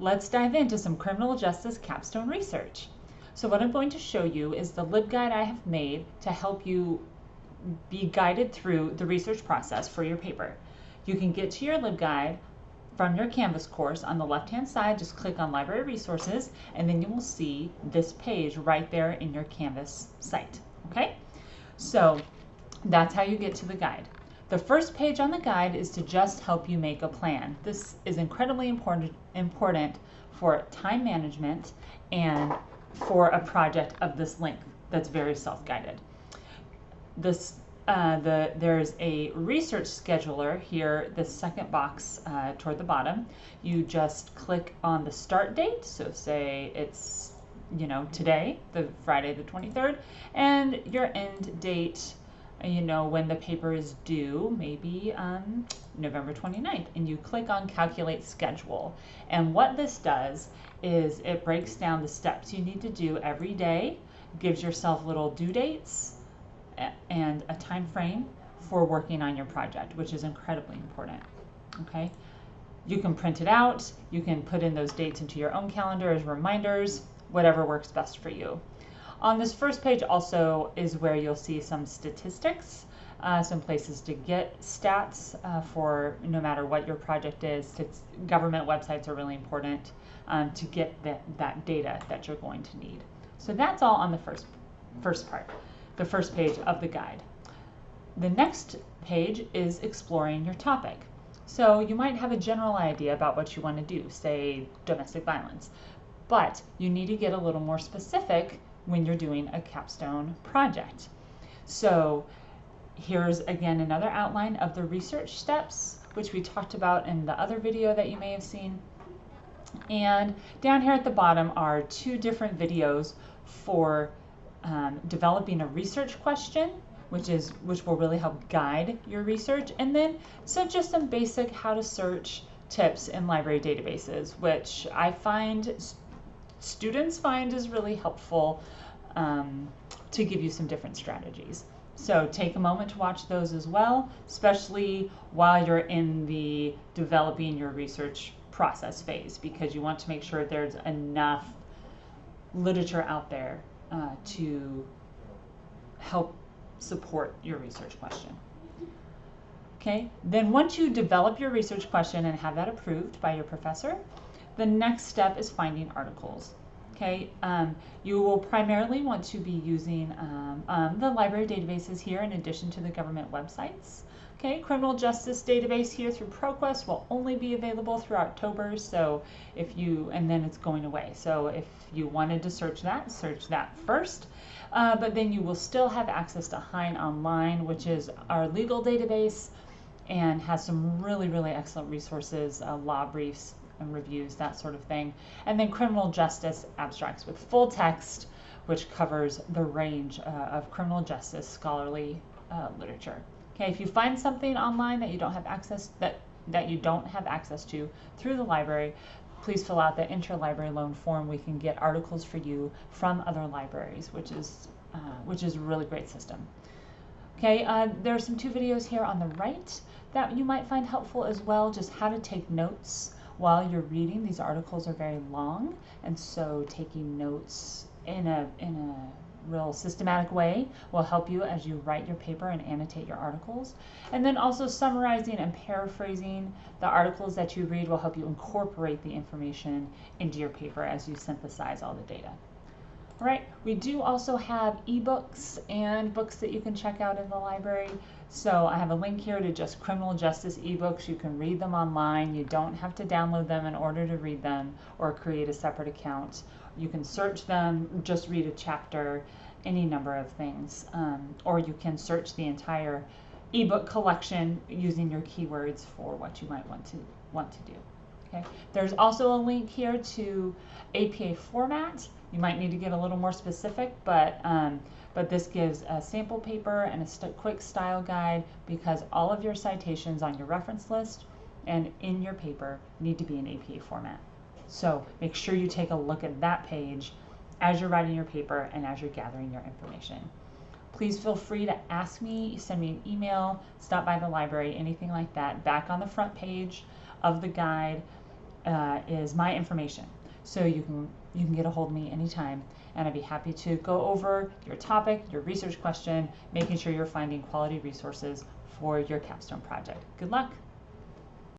let's dive into some criminal justice capstone research. So what I'm going to show you is the LibGuide I have made to help you be guided through the research process for your paper. You can get to your LibGuide from your Canvas course on the left hand side, just click on Library Resources and then you will see this page right there in your Canvas site. Okay, so that's how you get to the guide. The first page on the guide is to just help you make a plan. This is incredibly important, important for time management and for a project of this length that's very self-guided. This uh, the, there's a research scheduler here, the second box uh, toward the bottom. You just click on the start date. So say it's, you know, today, the Friday the 23rd, and your end date, you know, when the paper is due, maybe um, November 29th. And you click on calculate schedule. And what this does is it breaks down the steps you need to do every day, gives yourself little due dates, and a time frame for working on your project, which is incredibly important. Okay, you can print it out, you can put in those dates into your own calendar as reminders, whatever works best for you. On this first page also is where you'll see some statistics, uh, some places to get stats uh, for no matter what your project is. Government websites are really important um, to get that, that data that you're going to need. So that's all on the first, first part the first page of the guide. The next page is exploring your topic. So you might have a general idea about what you want to do, say domestic violence, but you need to get a little more specific when you're doing a capstone project. So here's again another outline of the research steps, which we talked about in the other video that you may have seen. And down here at the bottom are two different videos for um, developing a research question, which is which will really help guide your research, and then so just some basic how to search tips in library databases, which I find students find is really helpful um, to give you some different strategies. So take a moment to watch those as well, especially while you're in the developing your research process phase, because you want to make sure there's enough literature out there uh, to help support your research question. Okay, then once you develop your research question and have that approved by your professor, the next step is finding articles. Okay, um, you will primarily want to be using um, um, the library databases here in addition to the government websites. Okay, criminal justice database here through ProQuest will only be available through October. So if you, and then it's going away. So if you wanted to search that, search that first. Uh, but then you will still have access to Hein Online, which is our legal database and has some really, really excellent resources, uh, law briefs and reviews, that sort of thing. And then criminal justice abstracts with full text, which covers the range uh, of criminal justice scholarly uh, literature. Okay, if you find something online that you don't have access that that you don't have access to through the library, please fill out the interlibrary loan form. We can get articles for you from other libraries, which is uh, which is a really great system. Okay, uh, there are some two videos here on the right that you might find helpful as well, just how to take notes while you're reading. These articles are very long, and so taking notes in a in a real systematic way will help you as you write your paper and annotate your articles. And then also summarizing and paraphrasing the articles that you read will help you incorporate the information into your paper as you synthesize all the data. All right, we do also have ebooks and books that you can check out in the library. So I have a link here to just criminal justice ebooks. You can read them online. You don't have to download them in order to read them or create a separate account. You can search them, just read a chapter, any number of things. Um, or you can search the entire ebook collection using your keywords for what you might want to want to do. Okay. There's also a link here to APA format. You might need to get a little more specific, but um, but this gives a sample paper and a st quick style guide because all of your citations on your reference list and in your paper need to be in APA format. So make sure you take a look at that page as you're writing your paper and as you're gathering your information. Please feel free to ask me, send me an email, stop by the library, anything like that. Back on the front page of the guide, uh, is my information. So you can you can get a hold of me anytime and I'd be happy to go over your topic, your research question, making sure you're finding quality resources for your capstone project. Good luck!